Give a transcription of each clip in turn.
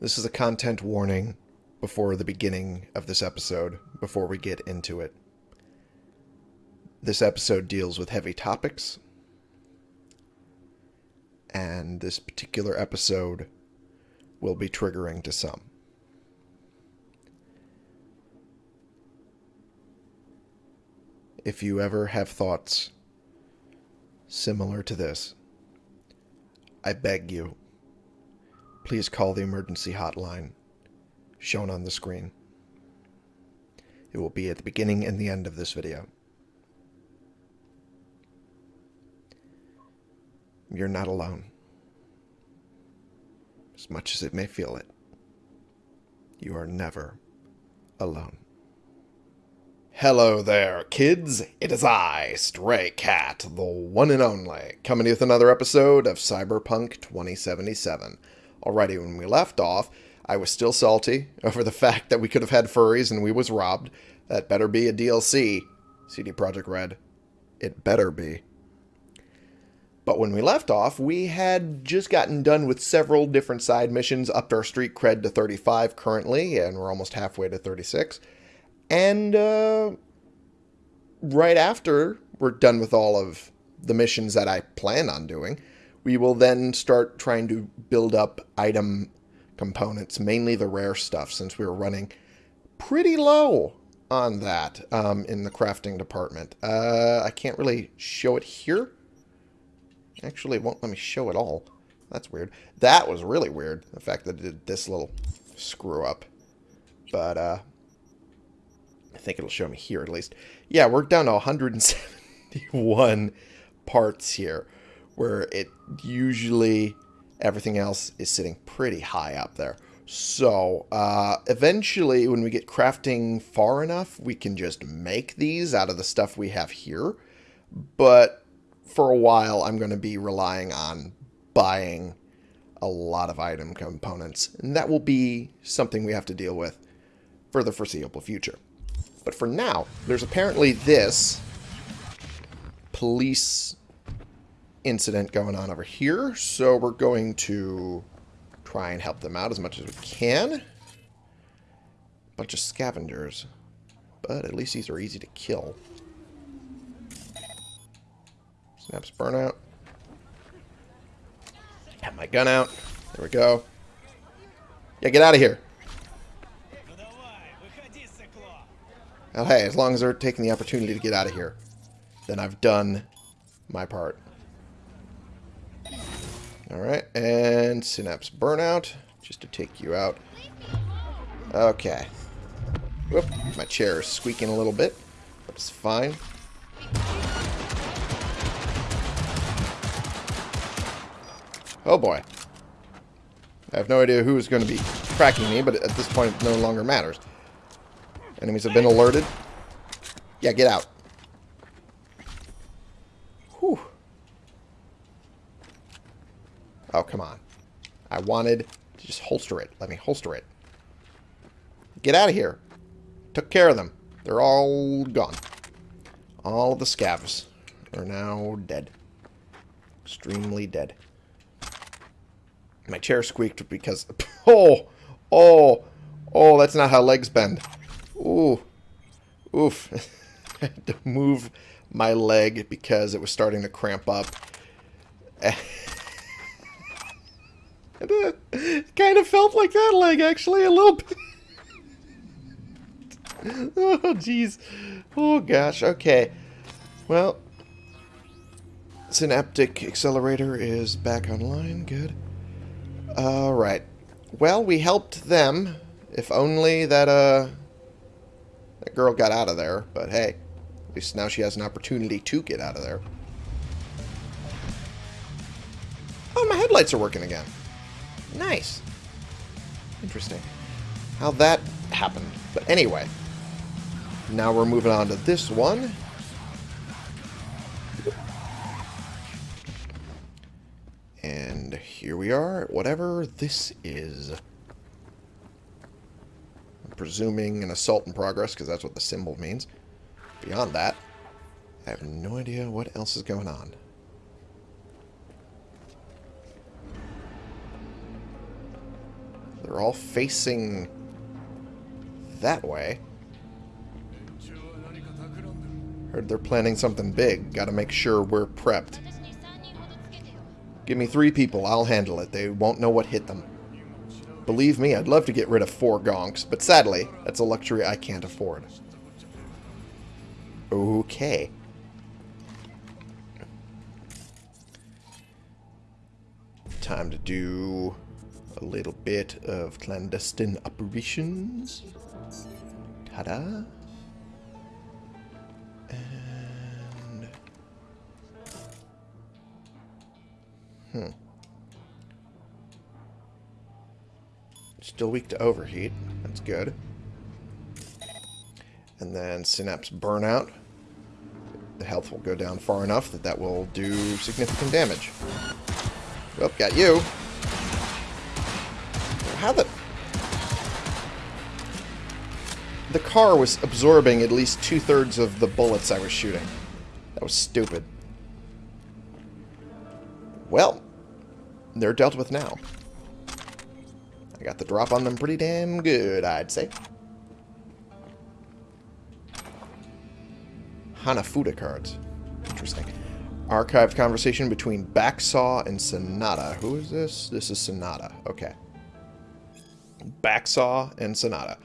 This is a content warning before the beginning of this episode, before we get into it. This episode deals with heavy topics, and this particular episode will be triggering to some. If you ever have thoughts similar to this, I beg you, please call the emergency hotline shown on the screen. It will be at the beginning and the end of this video. You're not alone. As much as it may feel it, you are never alone. Hello there, kids. It is I, Stray Cat, the one and only, coming with another episode of Cyberpunk 2077. Alrighty, when we left off, I was still salty over the fact that we could have had furries and we was robbed. That better be a DLC, CD Projekt Red. It better be. But when we left off, we had just gotten done with several different side missions, upped our street cred to 35 currently, and we're almost halfway to 36. And uh, right after we're done with all of the missions that I plan on doing, we will then start trying to build up item components, mainly the rare stuff, since we were running pretty low on that um, in the crafting department. Uh, I can't really show it here. Actually, it won't let me show it all. That's weird. That was really weird, the fact that it did this little screw up. But, uh, I think it'll show me here at least. Yeah, we're down to 171 parts here, where it usually everything else is sitting pretty high up there. So, uh, eventually, when we get crafting far enough, we can just make these out of the stuff we have here. But for a while, I'm going to be relying on buying a lot of item components. And that will be something we have to deal with for the foreseeable future. But for now, there's apparently this police incident going on over here. So we're going to try and help them out as much as we can. Bunch of scavengers. But at least these are easy to kill. Synapse Burnout. Have my gun out. There we go. Yeah, get out of here. Well, hey, as long as they're taking the opportunity to get out of here, then I've done my part. Alright, and Synapse Burnout, just to take you out. Okay. Whoop, my chair is squeaking a little bit, but it's fine. Oh boy. I have no idea who is going to be tracking me, but at this point it no longer matters. Enemies have been alerted. Yeah, get out. Oh, come on. I wanted to just holster it. Let me holster it. Get out of here. Took care of them. They're all gone. All the scavs are now dead. Extremely dead. My chair squeaked because... Oh! Oh! Oh, that's not how legs bend. Ooh. Oof. I had to move my leg because it was starting to cramp up. it kind of felt like that leg, actually, a little bit. oh, jeez. Oh, gosh. Okay. Well, Synaptic Accelerator is back online. Good. Alright. Well, we helped them. If only that, uh... That girl got out of there. But hey, at least now she has an opportunity to get out of there. Oh, my headlights are working again. Nice. Interesting. How that happened. But anyway. Now we're moving on to this one. And here we are, whatever this is. I'm presuming an assault in progress, because that's what the symbol means. Beyond that, I have no idea what else is going on. They're all facing that way. Heard they're planning something big. Gotta make sure we're prepped. Give me three people, I'll handle it. They won't know what hit them. Believe me, I'd love to get rid of four gonks, but sadly, that's a luxury I can't afford. Okay. Time to do a little bit of clandestine operations. Ta-da. And... Hmm. Still weak to overheat. That's good. And then Synapse Burnout. The health will go down far enough that that will do significant damage. Oh, got you. How the... The car was absorbing at least two-thirds of the bullets I was shooting. That was stupid. Well, they're dealt with now. I got the drop on them pretty damn good, I'd say. Hanafuda cards. Interesting. Archived conversation between Backsaw and Sonata. Who is this? This is Sonata. Okay. Backsaw and Sonata.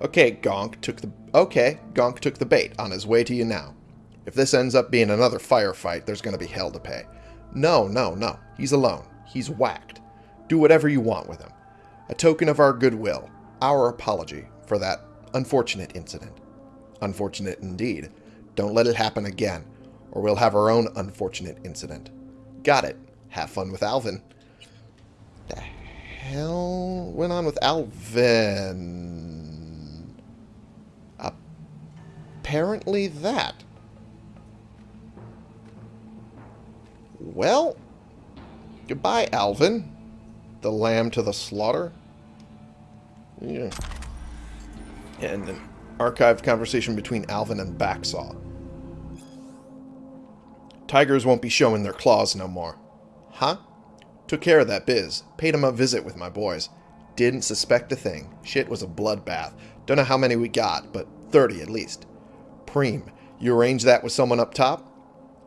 Okay, Gonk took the... Okay, Gonk took the bait on his way to you now. If this ends up being another firefight, there's going to be hell to pay. No, no, no. He's alone. He's whacked. Do whatever you want with him. A token of our goodwill. Our apology for that unfortunate incident. Unfortunate indeed. Don't let it happen again, or we'll have our own unfortunate incident. Got it. Have fun with Alvin. Hell went on with Alvin? Apparently that. Well, goodbye, Alvin. The lamb to the slaughter. Yeah. And an archived conversation between Alvin and Backsaw. Tigers won't be showing their claws no more. Huh? Took care of that biz. Paid him a visit with my boys. Didn't suspect a thing. Shit was a bloodbath. Don't know how many we got, but 30 at least. Preem, you arrange that with someone up top?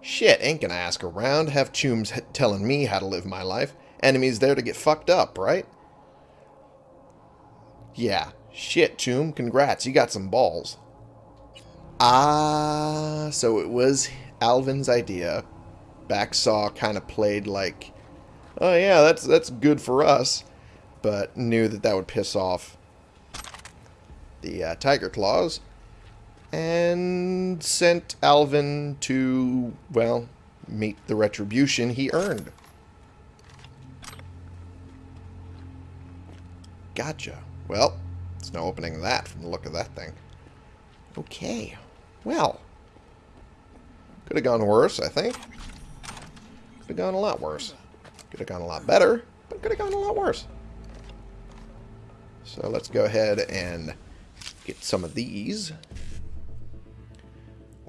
Shit, ain't gonna ask around. Have chooms telling me how to live my life. Enemies there to get fucked up, right? Yeah. Shit, Choom. Congrats. You got some balls. Ah, so it was Alvin's idea. Backsaw kind of played like, oh yeah, that's that's good for us, but knew that that would piss off the uh, Tyger Claws, and sent Alvin to, well, meet the retribution he earned. Gotcha. Well, it's no opening that from the look of that thing. Okay. Well. Could have gone worse, I think. Could have gone a lot worse. Could have gone a lot better, but could have gone a lot worse. So let's go ahead and get some of these.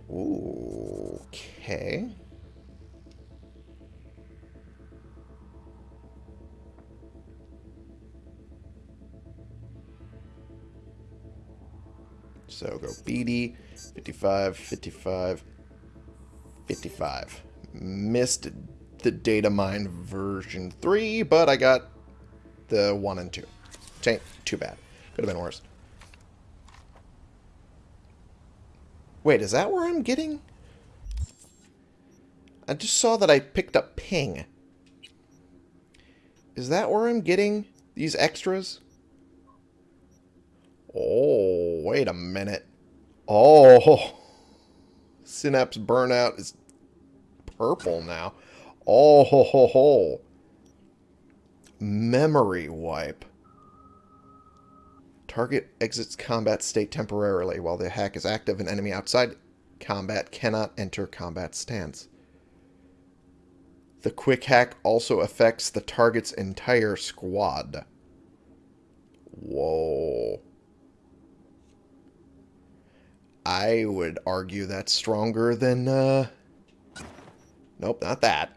Okay. So go BD, 55, 55, 55. Missed the data mine version 3, but I got the 1 and 2. Ain't too bad. Could have been worse. Wait, is that where I'm getting? I just saw that I picked up ping. Is that where I'm getting these extras? Oh, wait a minute. Oh, Synapse Burnout is purple now. Oh, ho, ho, ho. Memory wipe. Target exits combat state temporarily. While the hack is active, an enemy outside combat cannot enter combat stance. The quick hack also affects the target's entire squad. Whoa. I would argue that's stronger than, uh... Nope, not that.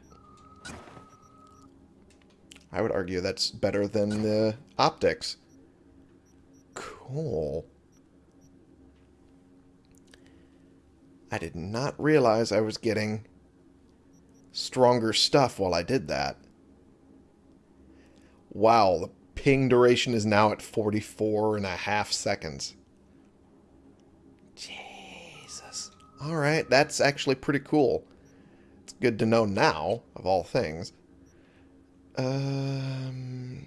I would argue that's better than the optics. Cool. I did not realize I was getting stronger stuff while I did that. Wow, the ping duration is now at 44 and a half seconds. Jesus. Alright, that's actually pretty cool. It's good to know now, of all things. Um,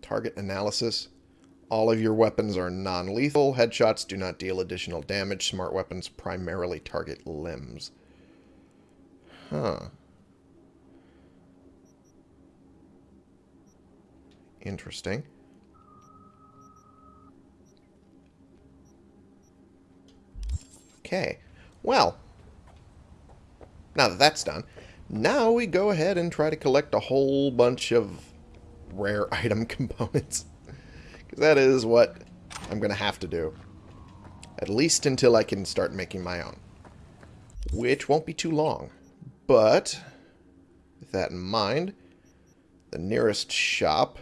target analysis. All of your weapons are non-lethal. Headshots do not deal additional damage. Smart weapons primarily target limbs. Huh. Interesting. Okay. Well, now that that's done, now we go ahead and try to collect a whole bunch of rare item components. Because that is what I'm going to have to do. At least until I can start making my own. Which won't be too long. But, with that in mind, the nearest shop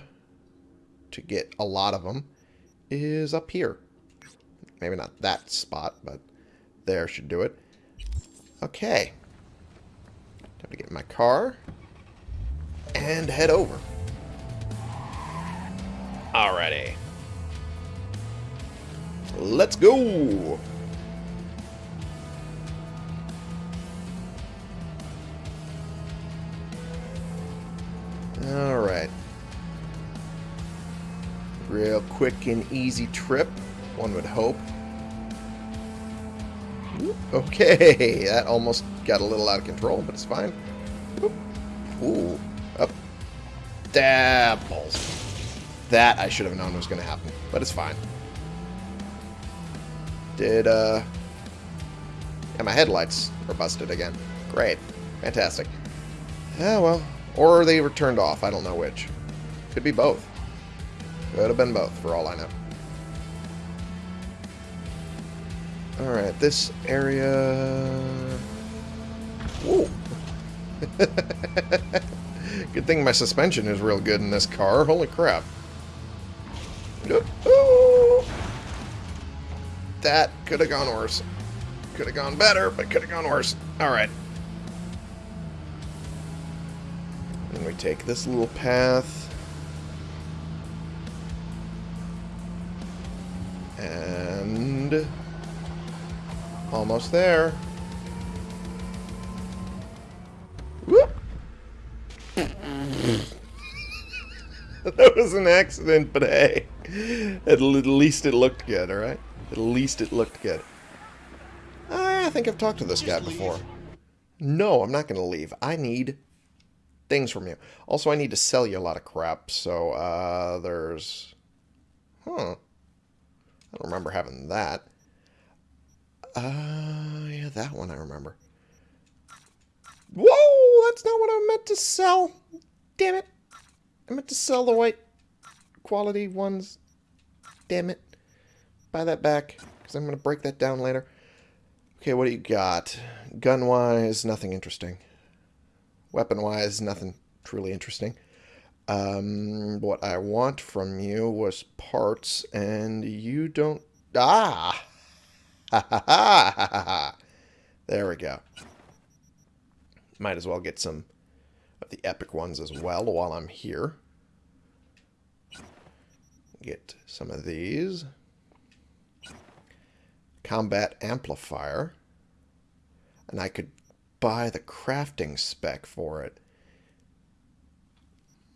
to get a lot of them is up here. Maybe not that spot, but there should do it. Okay. Time to get my car and head over. Alrighty. Let's go! Alright. Real quick and easy trip, one would hope. Okay, that almost got a little out of control, but it's fine. Ooh, up. Dabbles. That I should have known was going to happen, but it's fine. Did, uh... Yeah, my headlights are busted again. Great. Fantastic. Yeah, well. Or they were turned off. I don't know which. Could be both. Could have been both, for all I know. Alright, this area... Good thing my suspension is real good in this car. Holy crap. That could have gone worse. Could have gone better, but could have gone worse. Alright. Then we take this little path. And... Almost there. that was an accident, but hey. At least it looked good, alright? At least it looked good. I think I've talked to this guy before. No, I'm not going to leave. I need things from you. Also, I need to sell you a lot of crap, so, uh, there's... Huh. I don't remember having that. Uh, yeah, that one I remember. Whoa! That's not what I meant to sell. Damn it. I meant to sell the white quality ones. Damn it. Buy that back, because I'm going to break that down later. Okay, what do you got? Gun-wise, nothing interesting. Weapon-wise, nothing truly interesting. Um, what I want from you was parts, and you don't... Ah! Ha ha ha ha ha! There we go. Might as well get some the epic ones as well while I'm here. Get some of these. Combat Amplifier. And I could buy the crafting spec for it.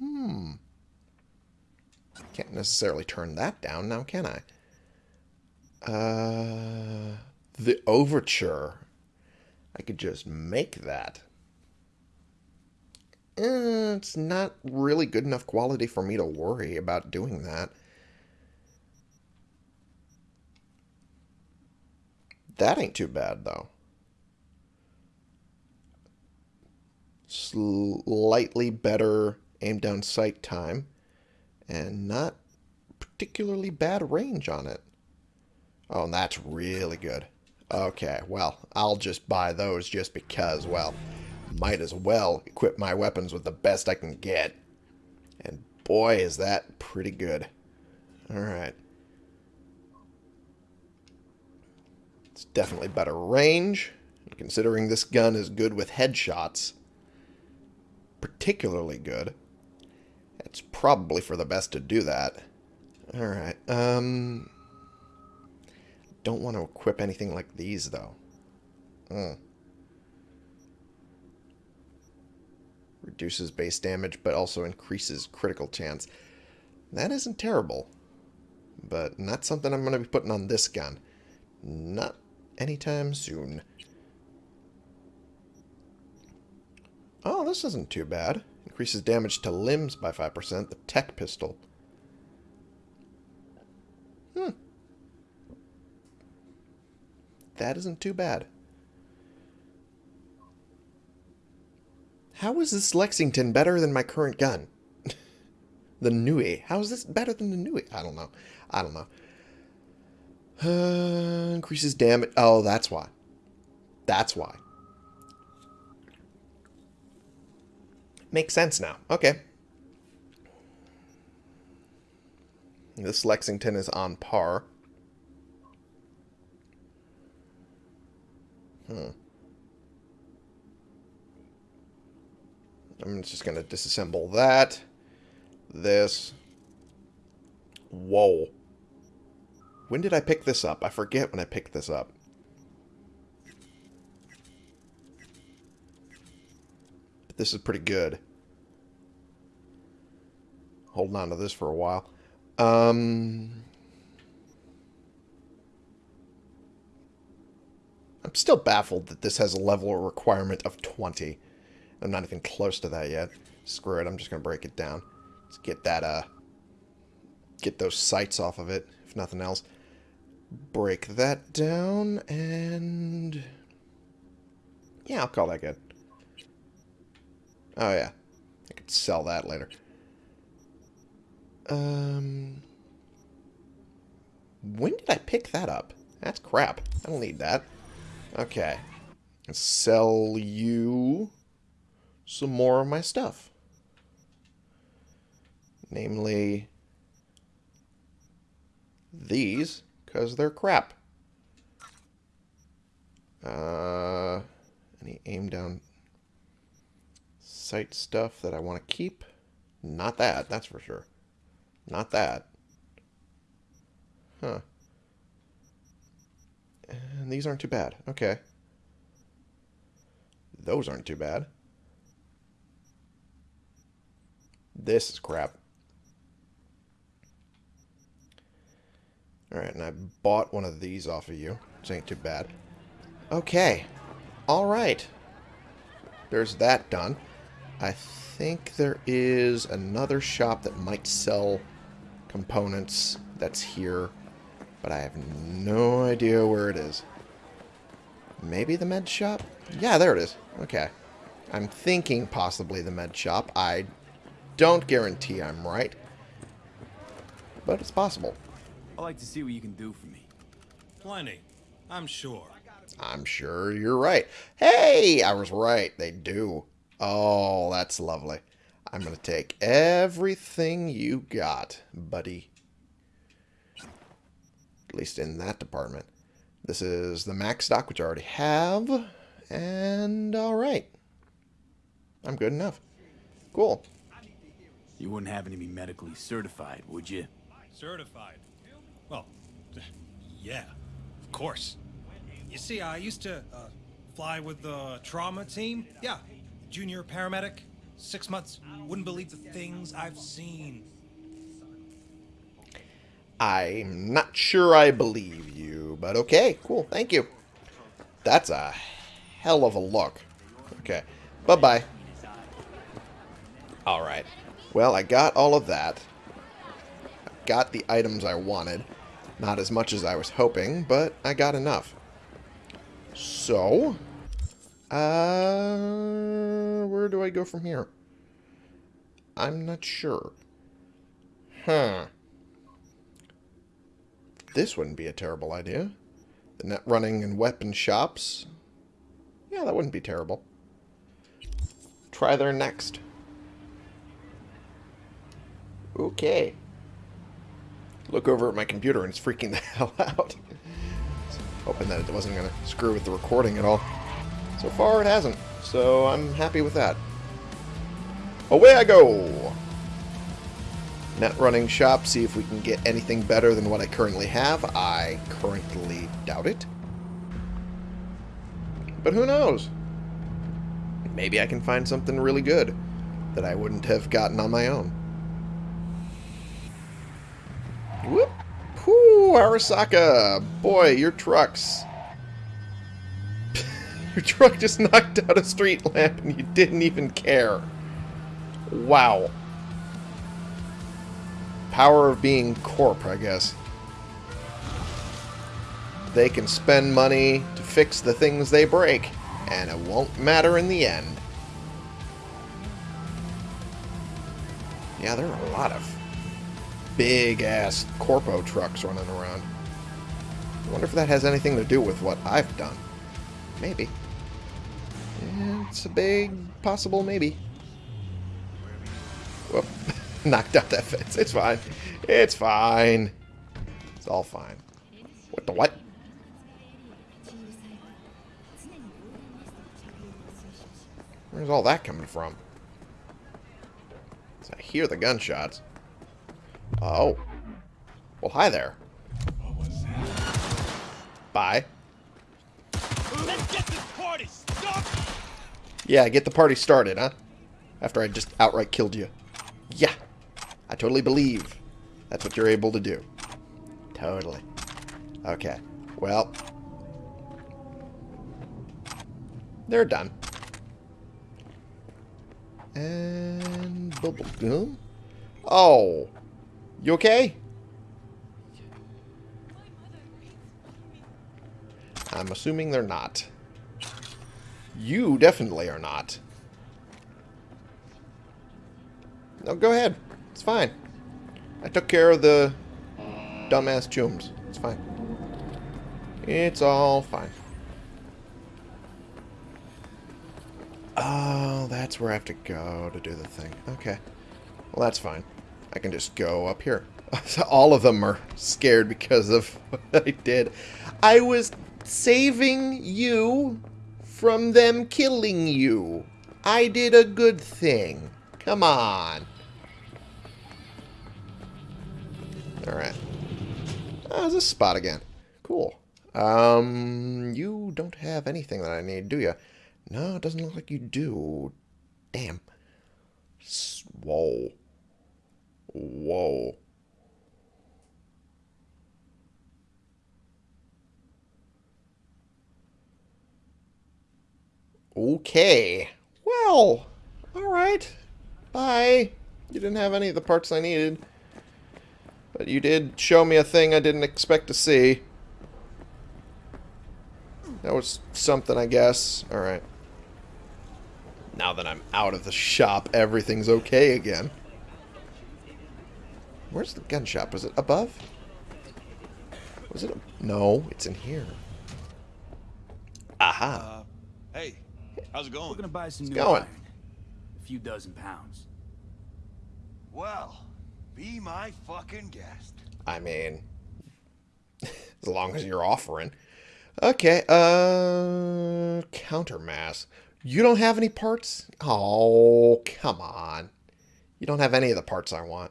Hmm. Can't necessarily turn that down now, can I? Uh, the Overture. I could just make that. Eh, it's not really good enough quality for me to worry about doing that. That ain't too bad, though. Slightly better aim down sight time, and not particularly bad range on it. Oh, and that's really good. Okay, well, I'll just buy those just because, well, might as well equip my weapons with the best I can get. And boy, is that pretty good. Alright. It's definitely better range, considering this gun is good with headshots. Particularly good. It's probably for the best to do that. Alright, um... Don't want to equip anything like these, though. Hmm. Reduces base damage, but also increases critical chance. That isn't terrible. But not something I'm going to be putting on this gun. Not anytime soon. Oh, this isn't too bad. Increases damage to limbs by 5%. The tech pistol. Hmm. That isn't too bad. How is this Lexington better than my current gun? the Nue. How is this better than the Nue? I don't know. I don't know. Uh, increases damage. Oh, that's why. That's why. Makes sense now. Okay. This Lexington is on par. Hmm. I'm just going to disassemble that. This. Whoa. When did I pick this up? I forget when I picked this up. But this is pretty good. Holding on to this for a while. Um, I'm still baffled that this has a level requirement of 20. I'm not even close to that yet. Screw it, I'm just going to break it down. Let's get that, uh, get those sights off of it, if nothing else. Break that down, and... Yeah, I'll call that good. Oh, yeah. I could sell that later. Um... When did I pick that up? That's crap. I don't need that. Okay. Sell you some more of my stuff. Namely, these, because they're crap. Uh, any aim down sight stuff that I want to keep? Not that, that's for sure. Not that. Huh. And these aren't too bad. Okay. Those aren't too bad. This is crap. Alright, and I bought one of these off of you. Which ain't too bad. Okay. Alright. There's that done. I think there is another shop that might sell components that's here but I have no idea where it is. Maybe the med shop? Yeah, there it is. Okay. I'm thinking possibly the med shop. I don't guarantee I'm right. But it's possible. I'd like to see what you can do for me. Plenty. I'm sure. I'm sure you're right. Hey, I was right. They do. Oh, that's lovely. I'm going to take everything you got, buddy at least in that department. This is the max stock, which I already have, and alright. I'm good enough. Cool. You wouldn't happen to be medically certified, would you? Certified? Well, yeah, of course. You see, I used to uh, fly with the trauma team. Yeah, junior paramedic. Six months. Wouldn't believe the things I've seen. I'm not sure I believe you, but okay, cool, thank you. That's a hell of a look. Okay, bye-bye. Alright, well, I got all of that. I got the items I wanted. Not as much as I was hoping, but I got enough. So, uh, where do I go from here? I'm not sure. Huh. This wouldn't be a terrible idea. The net running and weapon shops. Yeah, that wouldn't be terrible. Try there next. Okay. Look over at my computer and it's freaking the hell out. Hoping that it wasn't going to screw with the recording at all. So far, it hasn't. So I'm happy with that. Away I go! Net running shop, see if we can get anything better than what I currently have. I currently doubt it. But who knows? Maybe I can find something really good that I wouldn't have gotten on my own. Whoop! Whoo, Arasaka! Boy, your trucks. your truck just knocked out a street lamp and you didn't even care. Wow. Power of being corp, I guess. They can spend money to fix the things they break, and it won't matter in the end. Yeah, there are a lot of big-ass corpo trucks running around. I wonder if that has anything to do with what I've done. Maybe. Yeah, it's a big possible maybe. Whoop. Knocked out that fence. It's fine. It's fine. It's all fine. What the what? Where's all that coming from? I hear the gunshots. Oh. Well, hi there. Bye. Let's get this party started. Yeah, get the party started, huh? After I just outright killed you. Yeah. I totally believe that's what you're able to do. Totally. Okay. Well. They're done. And bubble boom. Oh. You okay? I'm assuming they're not. You definitely are not. No, go ahead. It's fine. I took care of the dumbass chooms. It's fine. It's all fine. Oh, that's where I have to go to do the thing. Okay. Well, that's fine. I can just go up here. all of them are scared because of what I did. I was saving you from them killing you. I did a good thing. Come on. Alright. Oh, there's a spot again. Cool. Um, you don't have anything that I need, do you? No, it doesn't look like you do. Damn. S Whoa. Okay. Well, alright. Bye. You didn't have any of the parts I needed. But you did show me a thing I didn't expect to see. That was something, I guess. Alright. Now that I'm out of the shop, everything's okay again. Where's the gun shop? Was it above? Was it? No, it's in here. Aha. Uh, hey, how's it going? We're going? gonna buy some new going? iron. A few dozen pounds. Well, be my fucking guest. I mean, as long as you're offering. Okay, uh, countermass. You don't have any parts? Oh, come on. You don't have any of the parts I want.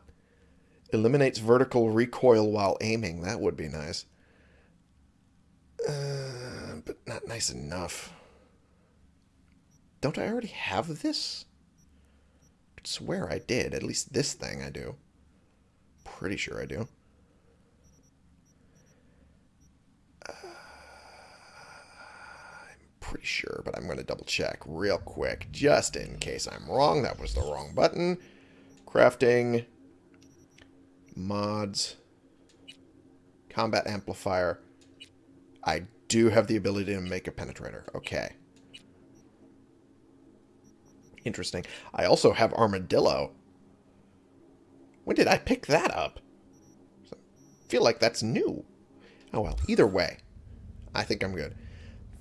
Eliminates vertical recoil while aiming. That would be nice. Uh, but not nice enough. Don't I already have this? I swear I did. At least this thing I do. Pretty sure I do. Uh, I'm pretty sure, but I'm going to double check real quick, just in case I'm wrong. That was the wrong button. Crafting, mods, combat amplifier. I do have the ability to make a penetrator. Okay. Interesting. I also have armadillo. When did I pick that up? I feel like that's new. Oh well, either way, I think I'm good.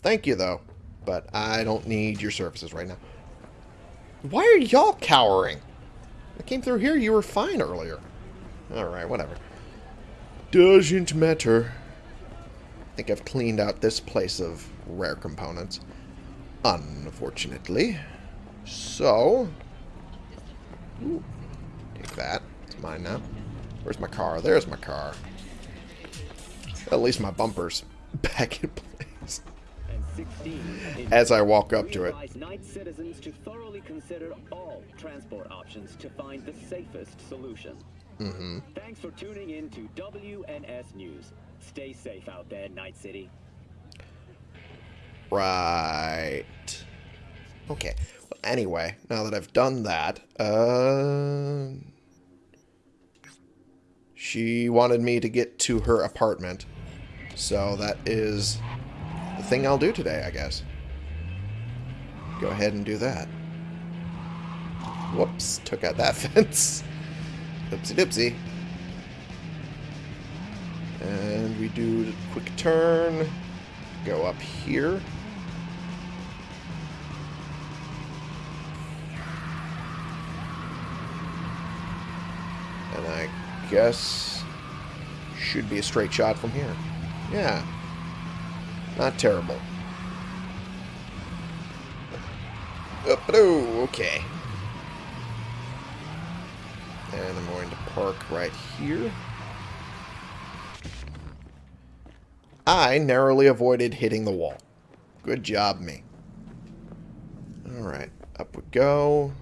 Thank you, though, but I don't need your services right now. Why are y'all cowering? I came through here, you were fine earlier. Alright, whatever. Doesn't matter. I think I've cleaned out this place of rare components. Unfortunately. So... Ooh, take that. It's mine now. Where's my car? There's my car. At least my bumper's back in place. As I walk up to it. night citizens to thoroughly consider all transport options to find the safest solution. Mm-hmm. Thanks for tuning in to WNS News. Stay safe out there, Night City. Right. Okay. Well, anyway, now that I've done that, uh, she wanted me to get to her apartment. So that is the thing I'll do today, I guess. Go ahead and do that. Whoops, took out that fence. Oopsie doopsie. And we do a quick turn. Go up here. And I guess should be a straight shot from here. Yeah. Not terrible. Up, okay. And I'm going to park right here. I narrowly avoided hitting the wall. Good job, me. Alright, up we go.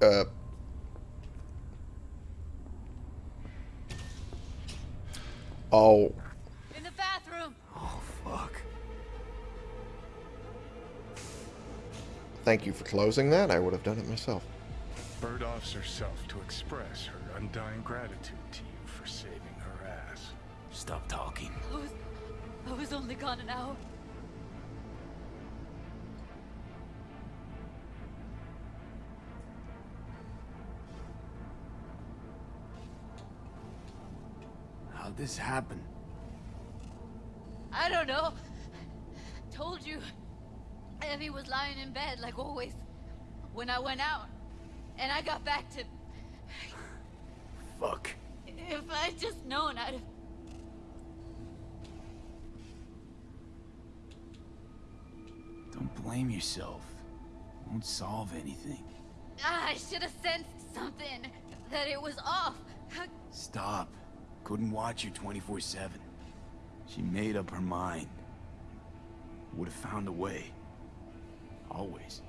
Uh... Oh, thank you for closing that. I would have done it myself. Bird offs herself to express her undying gratitude to you for saving her ass. Stop talking. I was, I was only gone an hour. How'd this happen? I don't know. Told you. Evie was lying in bed like always. When I went out, and I got back to. Fuck. If I'd just known, I'd. have... Don't blame yourself. Won't solve anything. Ah, I should have sensed something. That it was off. Stop. Couldn't watch you 24-7. She made up her mind. Would have found a way. Always.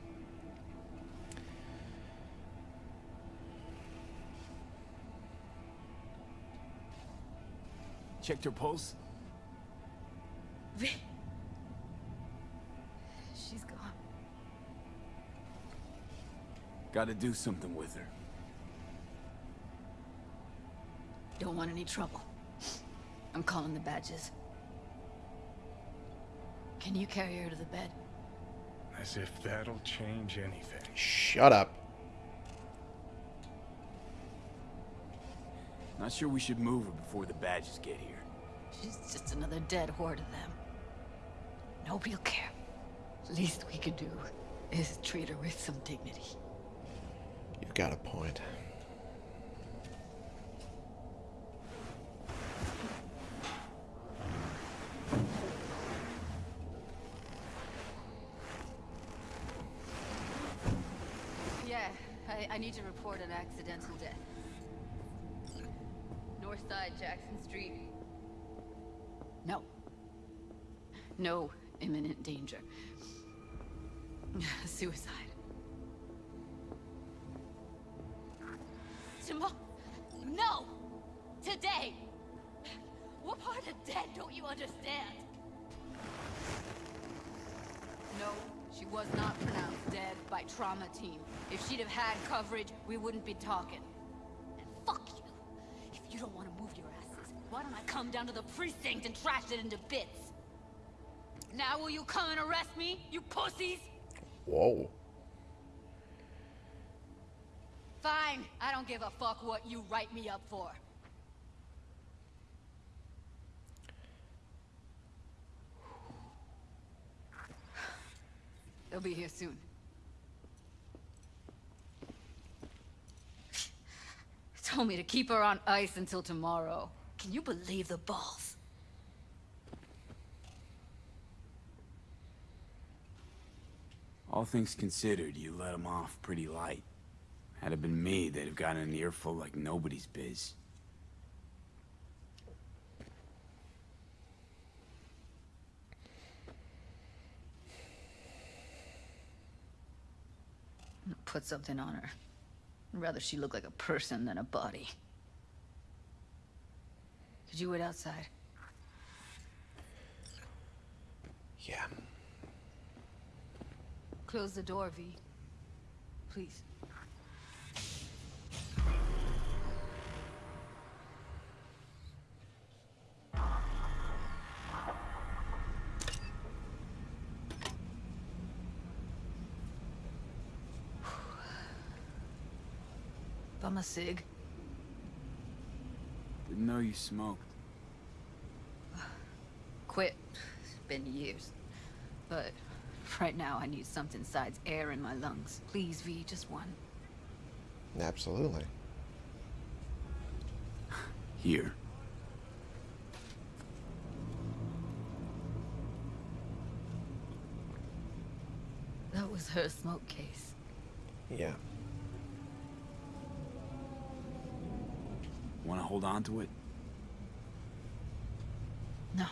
Checked her pulse? She's gone. Gotta do something with her. Don't want any trouble. I'm calling the badges. Can you carry her to the bed? As if that'll change anything. Shut up. Not sure we should move her before the badges get here. She's just another dead whore to them. Nobody'll care. Least we could do is treat her with some dignity. You've got a point. Yeah, I, I need to report an accidental death. North side, Jackson Street. No. No imminent danger. Suicide. Tomorrow. No! Today! What part of dead don't you understand? No, she was not pronounced dead by trauma team. If she'd have had coverage, we wouldn't be talking. And fuck you. If you don't want to move your asses, why don't I come down to the precinct and trash it into bits? Now will you come and arrest me, you pussies? Whoa. Fine. I don't give a fuck what you write me up for. They'll be here soon. Told me to keep her on ice until tomorrow. Can you believe the balls? All things considered, you let him off pretty light. Had it been me, they'd have gotten an earful like nobody's biz. Put something on her. I'd rather she look like a person than a body. Could you wait outside? Yeah. Close the door, V. Please. Bum a cig. Didn't know you smoked. Quit. It's been years. But right now I need something besides air in my lungs. Please, V, just one. Absolutely. Here. That was her smoke case. Yeah. Want to hold on to it? No.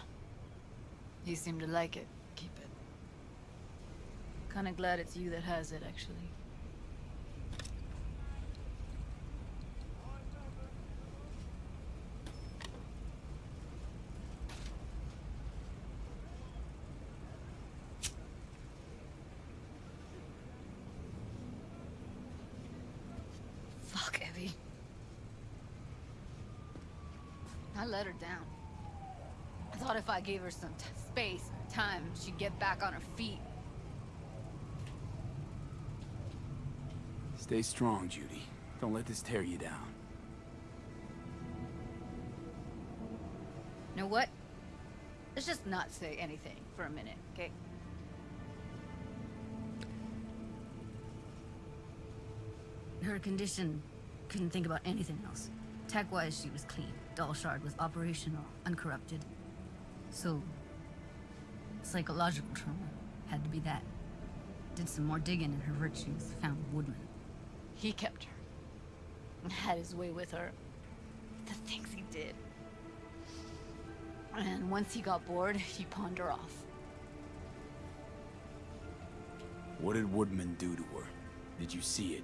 You seem to like it. It. Kinda glad it's you that has it, actually. Fuck, Evie. I let her down. I thought if I gave her some space, time, she'd get back on her feet. Stay strong, Judy. Don't let this tear you down. You know what? Let's just not say anything for a minute, okay? Her condition couldn't think about anything else. Tech-wise, she was clean. Doll shard was operational, uncorrupted. So, psychological trauma had to be that. Did some more digging in her virtues, found Woodman. He kept her. Had his way with her. The things he did. And once he got bored, he pawned her off. What did Woodman do to her? Did you see it?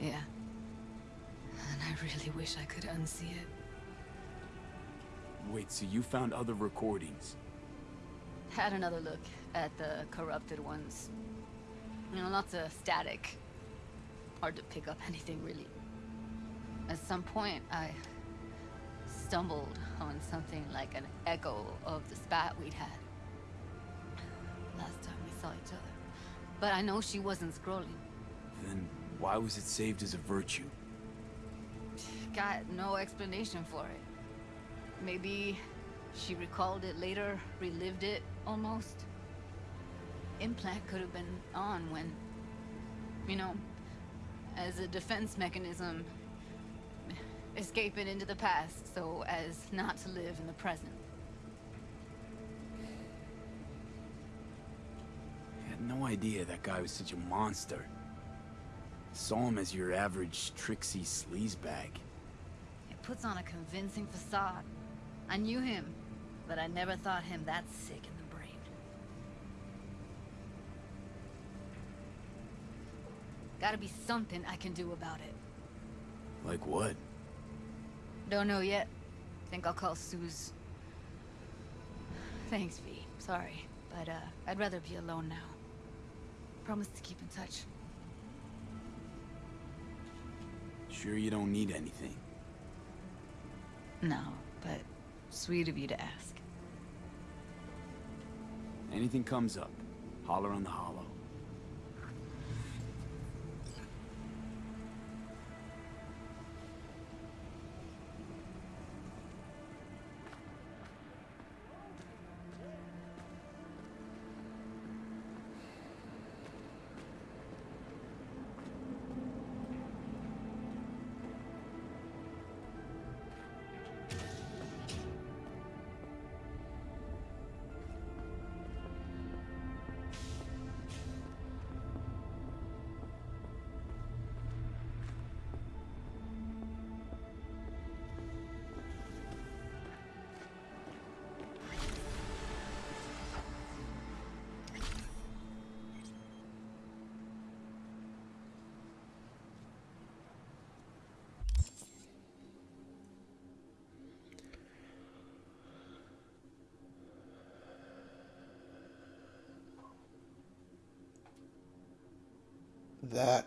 Yeah. And I really wish I could unsee it. Wait, so you found other recordings? Had another look at the corrupted ones. You know, lots of static. Hard to pick up anything, really. At some point, I stumbled on something like an echo of the spat we'd had. Last time we saw each other. But I know she wasn't scrolling. Then why was it saved as a virtue? Got no explanation for it. Maybe she recalled it later, relived it, almost. Implant could have been on when, you know, as a defense mechanism, escaping into the past so as not to live in the present. I had no idea that guy was such a monster. Saw him as your average tricksy sleazebag. It puts on a convincing facade. I knew him, but I never thought him that sick in the brain. Gotta be something I can do about it. Like what? Don't know yet. Think I'll call Suze. Thanks, V. Sorry, but uh, I'd rather be alone now. Promise to keep in touch. Sure you don't need anything. No, but sweet of you to ask. Anything comes up, holler on the holo. That.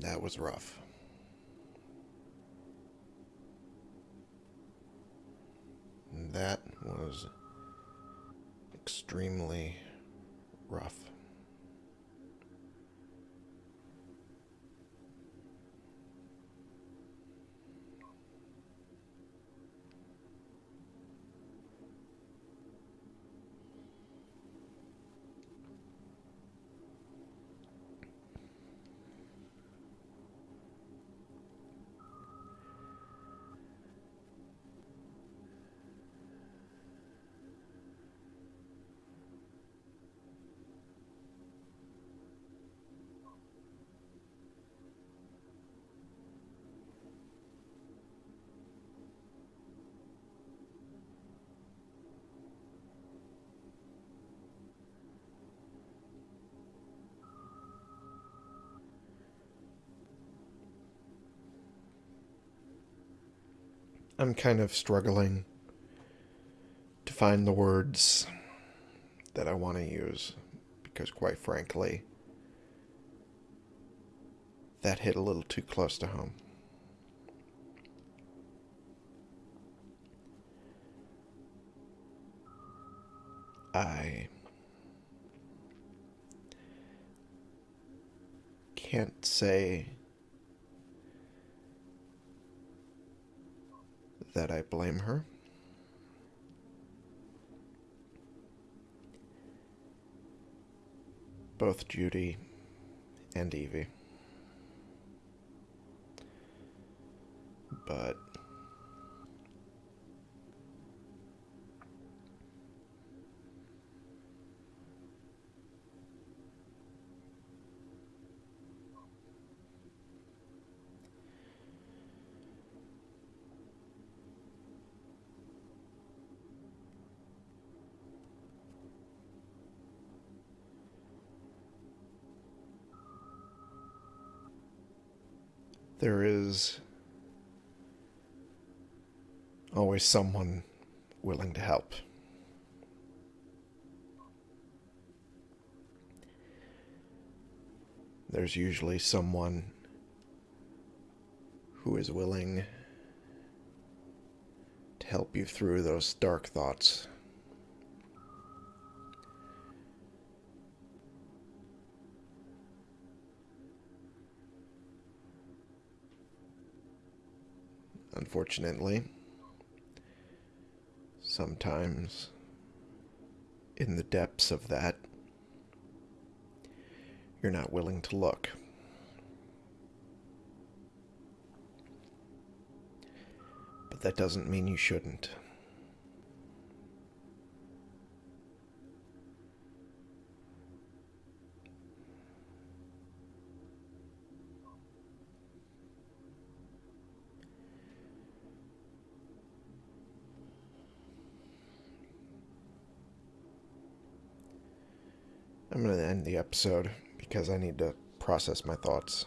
That was rough. That was extremely rough. I'm kind of struggling to find the words that I want to use because, quite frankly, that hit a little too close to home. I can't say that I blame her. Both Judy and Evie. But there is always someone willing to help. There's usually someone who is willing to help you through those dark thoughts. Unfortunately, sometimes in the depths of that, you're not willing to look. But that doesn't mean you shouldn't. I'm going to end the episode because I need to process my thoughts.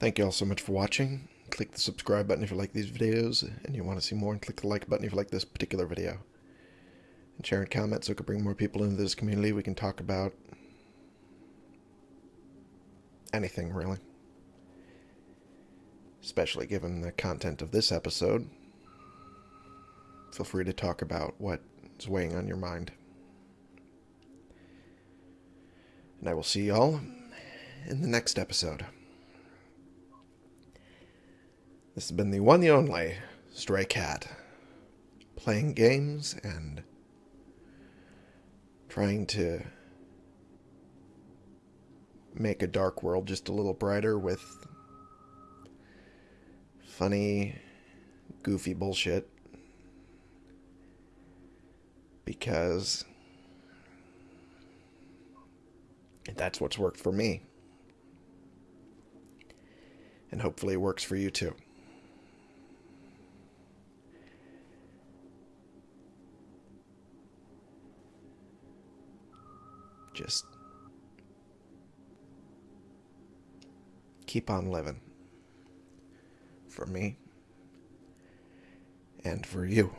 Thank you all so much for watching. Click the subscribe button if you like these videos and you want to see more, and click the like button if you like this particular video. And share and comment so we can bring more people into this community. We can talk about anything, really. Especially given the content of this episode feel free to talk about what's weighing on your mind. And I will see y'all in the next episode. This has been the one the only Stray Cat, playing games and trying to make a dark world just a little brighter with funny, goofy bullshit because that's what's worked for me. And hopefully it works for you too. Just keep on living. For me and for you.